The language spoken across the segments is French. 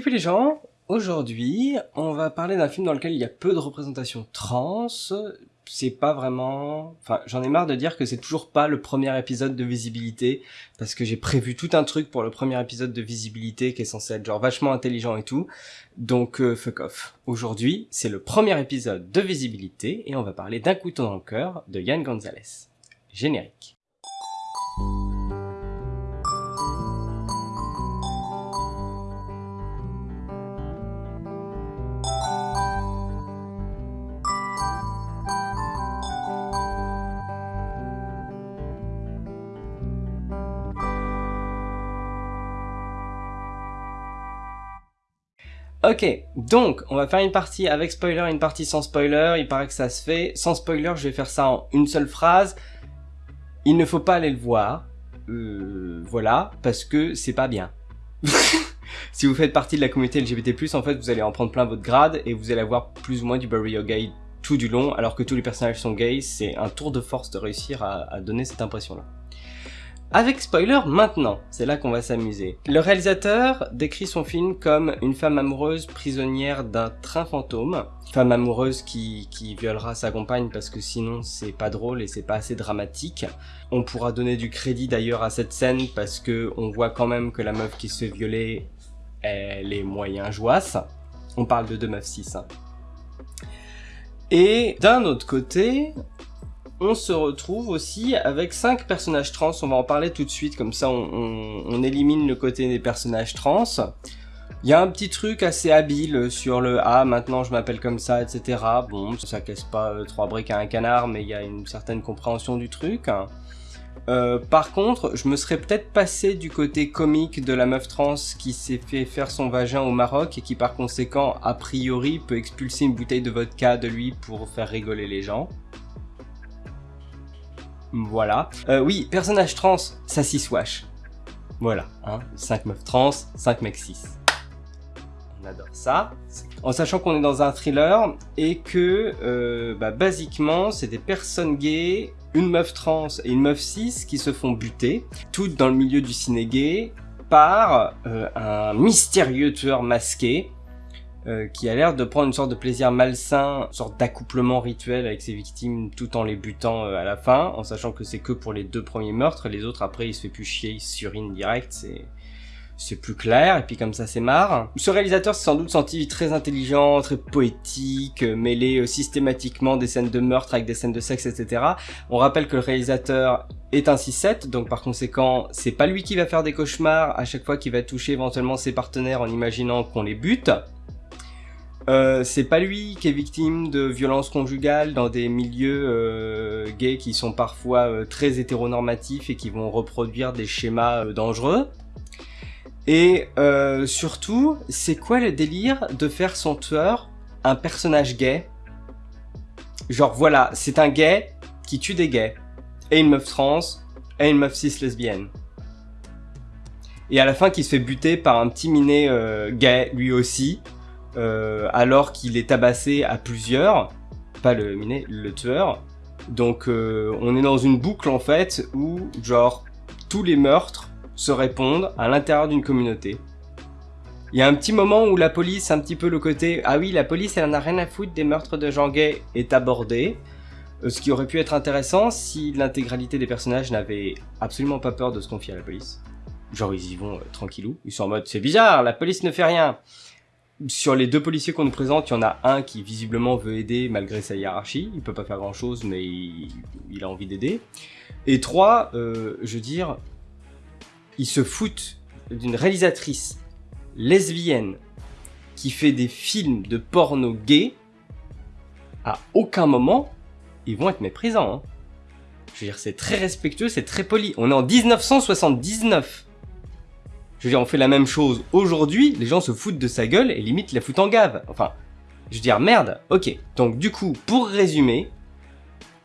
Peu les gens, aujourd'hui, on va parler d'un film dans lequel il y a peu de représentation trans. C'est pas vraiment... Enfin, j'en ai marre de dire que c'est toujours pas le premier épisode de Visibilité, parce que j'ai prévu tout un truc pour le premier épisode de Visibilité qui est censé être genre vachement intelligent et tout. Donc, euh, fuck off. Aujourd'hui, c'est le premier épisode de Visibilité, et on va parler d'un couteau dans le cœur de Yann Gonzalez. Générique. Ok, donc on va faire une partie avec spoiler une partie sans spoiler, il paraît que ça se fait. Sans spoiler, je vais faire ça en une seule phrase. Il ne faut pas aller le voir, euh, voilà, parce que c'est pas bien. si vous faites partie de la communauté LGBT+, en fait, vous allez en prendre plein votre grade et vous allez avoir plus ou moins du burial gay tout du long, alors que tous les personnages sont gays, c'est un tour de force de réussir à donner cette impression-là. Avec spoiler maintenant, c'est là qu'on va s'amuser. Le réalisateur décrit son film comme une femme amoureuse prisonnière d'un train fantôme. Femme amoureuse qui, qui violera sa compagne parce que sinon c'est pas drôle et c'est pas assez dramatique. On pourra donner du crédit d'ailleurs à cette scène parce que on voit quand même que la meuf qui se fait violer, elle est moyen joasse. On parle de deux meufs 6. Hein. Et d'un autre côté, on se retrouve aussi avec cinq personnages trans, on va en parler tout de suite, comme ça on, élimine le côté des personnages trans. Il y a un petit truc assez habile sur le « Ah, maintenant je m'appelle comme ça, etc. » Bon, ça casse pas euh, trois briques à un canard, mais il y a une certaine compréhension du truc. Euh, par contre, je me serais peut-être passé du côté comique de la meuf trans qui s'est fait faire son vagin au Maroc et qui par conséquent, a priori, peut expulser une bouteille de vodka de lui pour faire rigoler les gens. Voilà. Euh, oui, personnage trans, ça s'y swash. Voilà, hein, 5 meufs trans, 5 mecs 6. On adore ça. En sachant qu'on est dans un thriller et que, euh, bah, basiquement, c'est des personnes gays, une meuf trans et une meuf 6 qui se font buter, toutes dans le milieu du ciné gay, par euh, un mystérieux tueur masqué euh, qui a l'air de prendre une sorte de plaisir malsain, une sorte d'accouplement rituel avec ses victimes tout en les butant euh, à la fin, en sachant que c'est que pour les deux premiers meurtres, les autres après il se fait plus chier, il surine direct, c'est c'est plus clair, et puis comme ça c'est marre. Ce réalisateur s'est sans doute senti très intelligent, très poétique, euh, mêlé systématiquement des scènes de meurtre avec des scènes de sexe, etc. On rappelle que le réalisateur est un 6-7, donc par conséquent, c'est pas lui qui va faire des cauchemars à chaque fois qu'il va toucher éventuellement ses partenaires en imaginant qu'on les bute. Euh, c'est pas lui qui est victime de violences conjugales dans des milieux euh, gays qui sont parfois euh, très hétéronormatifs et qui vont reproduire des schémas dangereux. Et surtout, c'est quoi le délire de faire son tueur un personnage gay? Genre voilà, c'est un gay qui tue des gays, et une meuf trans, et une meuf cis lesbienne. Et à la fin qui se fait buter par un petit minet gay lui aussi, euh, alors qu'il est tabassé à plusieurs, pas le miné, le tueur. Donc euh, on est dans une boucle en fait où genre tous les meurtres se répondent à l'intérieur d'une communauté. Il y a un petit moment où la police, un petit peu le côté « Ah oui, la police, elle en a rien à foutre des meurtres de gens gays » est abordé. Euh, ce qui aurait pu être intéressant si l'intégralité des personnages n'avait absolument pas peur de se confier à la police. Genre ils y vont tranquillou, ils sont en mode « C'est bizarre, la police ne fait rien !» Sur les deux policiers qu'on nous présente, il y en a un qui visiblement veut aider malgré sa hiérarchie. Il peut pas faire grand chose, mais il, a envie d'aider. Et trois, euh, je veux dire, ils se foutent d'une réalisatrice lesbienne qui fait des films de porno gay. À aucun moment, ils vont être méprisants. Hein. Je veux dire, c'est très respectueux, c'est très poli. On est en 1979. Je veux dire, on fait la même chose aujourd'hui, les gens se foutent de sa gueule et limite la foutent en gave. Enfin, je veux dire, merde, ok. Donc du coup, pour résumer,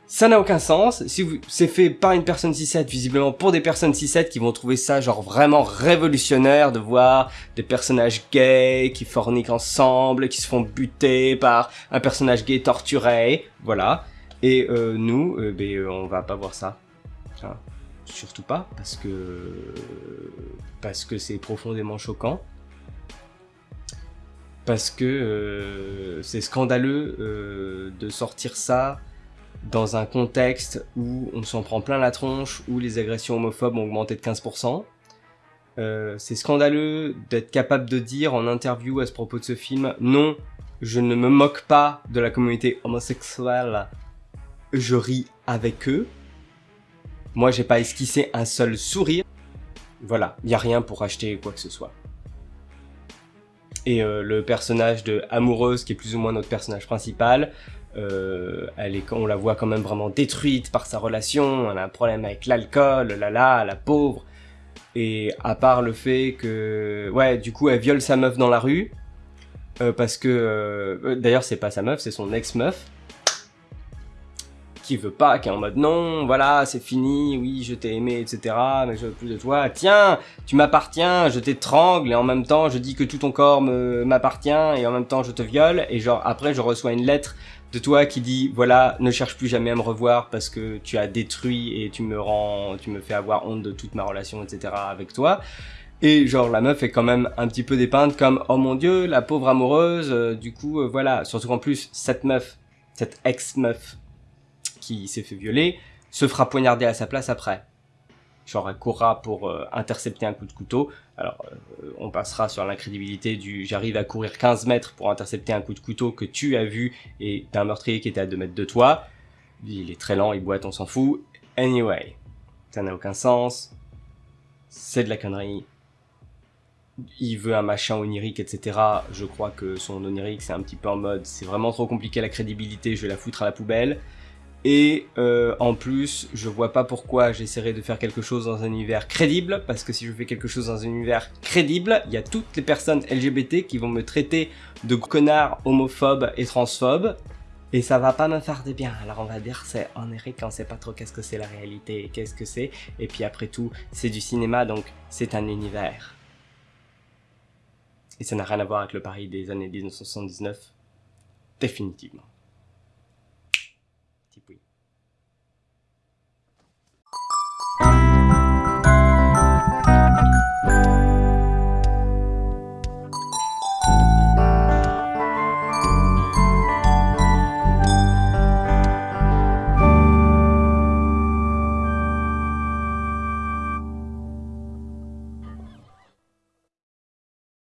ça n'a aucun sens. Si c'est fait par une personne 6-7, visiblement pour des personnes 6-7 qui vont trouver ça genre vraiment révolutionnaire de voir des personnages gays qui forniquent ensemble, qui se font buter par un personnage gay torturé, voilà. Et euh, nous, euh, ben, euh, on va pas voir ça. Surtout pas, parce que parce que c'est profondément choquant. parce que euh, c'est scandaleux euh, de sortir ça dans un contexte où on s'en prend plein la tronche, où les agressions homophobes ont augmenté de 15%. Euh, c'est scandaleux d'être capable de dire en interview à ce propos de ce film, non, je ne me moque pas de la communauté homosexuelle, je ris avec eux. Moi, j'ai pas esquissé un seul sourire. Voilà, il y a rien pour acheter quoi que ce soit. Et euh, le personnage de Amoureuse, qui est plus ou moins notre personnage principal, euh, elle est, on la voit quand même vraiment détruite par sa relation, elle a un problème avec l'alcool, là là, la pauvre. Et à part le fait que, ouais, du coup, elle viole sa meuf dans la rue, euh, parce que, d'ailleurs, c'est pas sa meuf, c'est son ex-meuf, qui veut pas, qui est en mode non, voilà, c'est fini, oui, je t'ai aimé, etc., mais je veux plus de toi. Tiens, tu m'appartiens, je t'étrangle, et en même temps, je dis que tout ton corps m'appartient, et en même temps, je te viole, et genre, après, je reçois une lettre de toi qui dit voilà ne cherche plus jamais à me revoir parce que tu as détruit et tu me rends tu me fais avoir honte de toute ma relation etc avec toi et genre la meuf est quand même un petit peu dépeinte comme oh mon dieu la pauvre amoureuse euh, du coup euh, voilà surtout qu'en plus cette meuf cette ex meuf qui s'est fait violer se fera poignarder à sa place après genre elle courra pour euh, intercepter un coup de couteau. Alors euh, on passera sur l'incrédibilité du j'arrive à courir 15 mètres pour intercepter un coup de couteau que tu as vu et d'un meurtrier qui était à 2 mètres de toi. Il est très lent, il boite, on s'en fout. Anyway, ça n'a aucun sens. C'est de la connerie. Il veut un machin onirique, etc. Je crois que son onirique, c'est un petit peu en mode, c'est vraiment trop compliqué la crédibilité, je vais la foutre à la poubelle. Et euh, en plus, je vois pas pourquoi j'essaierai de faire quelque chose dans un univers crédible, parce que si je fais quelque chose dans un univers crédible, il y a toutes les personnes LGBT qui vont me traiter de connard homophobe et transphobe, et ça va pas me faire de bien. Alors on va dire c'est en Eric, on sait pas trop qu'est-ce que c'est la réalité et qu'est-ce que c'est, et puis après tout, c'est du cinéma, donc c'est un univers. Et ça n'a rien à voir avec le Paris des années 1979, définitivement. tipo,